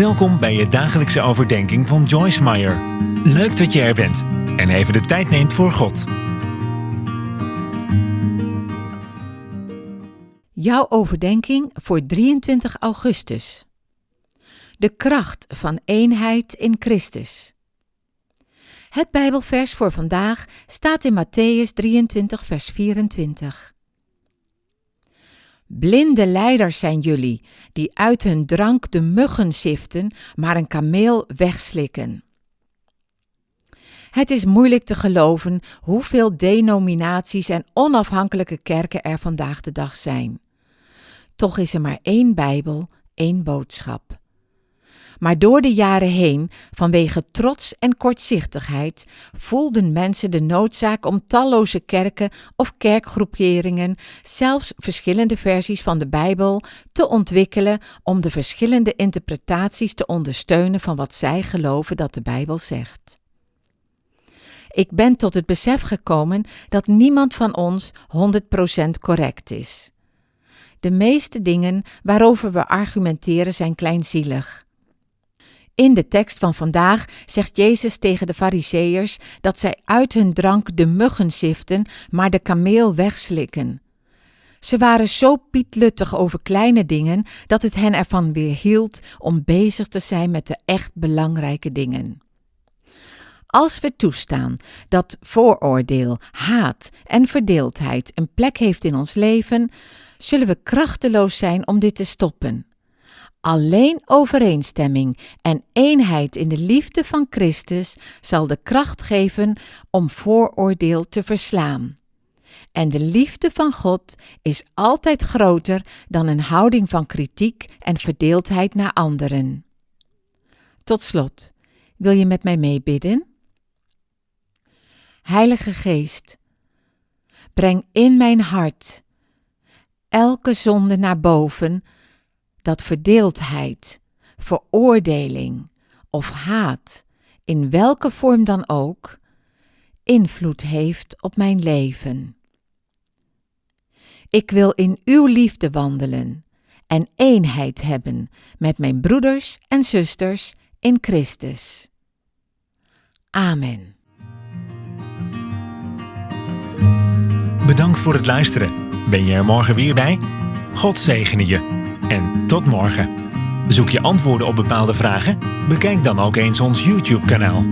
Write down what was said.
Welkom bij je dagelijkse overdenking van Joyce Meyer. Leuk dat je er bent en even de tijd neemt voor God. Jouw overdenking voor 23 augustus. De kracht van eenheid in Christus. Het Bijbelvers voor vandaag staat in Matthäus 23, vers 24. Blinde leiders zijn jullie, die uit hun drank de muggen siften, maar een kameel wegslikken. Het is moeilijk te geloven hoeveel denominaties en onafhankelijke kerken er vandaag de dag zijn. Toch is er maar één Bijbel, één boodschap. Maar door de jaren heen, vanwege trots en kortzichtigheid, voelden mensen de noodzaak om talloze kerken of kerkgroeperingen, zelfs verschillende versies van de Bijbel, te ontwikkelen om de verschillende interpretaties te ondersteunen van wat zij geloven dat de Bijbel zegt. Ik ben tot het besef gekomen dat niemand van ons 100% correct is. De meeste dingen waarover we argumenteren zijn kleinzielig. In de tekst van vandaag zegt Jezus tegen de Fariseërs dat zij uit hun drank de muggen ziften, maar de kameel wegslikken. Ze waren zo pietluttig over kleine dingen dat het hen ervan weerhield om bezig te zijn met de echt belangrijke dingen. Als we toestaan dat vooroordeel, haat en verdeeldheid een plek heeft in ons leven, zullen we krachteloos zijn om dit te stoppen. Alleen overeenstemming en eenheid in de liefde van Christus zal de kracht geven om vooroordeel te verslaan. En de liefde van God is altijd groter dan een houding van kritiek en verdeeldheid naar anderen. Tot slot, wil je met mij meebidden? Heilige Geest, breng in mijn hart elke zonde naar boven dat verdeeldheid, veroordeling of haat, in welke vorm dan ook, invloed heeft op mijn leven. Ik wil in uw liefde wandelen en eenheid hebben met mijn broeders en zusters in Christus. Amen. Bedankt voor het luisteren. Ben je er morgen weer bij? God zegene je en tot morgen. Zoek je antwoorden op bepaalde vragen? Bekijk dan ook eens ons YouTube-kanaal.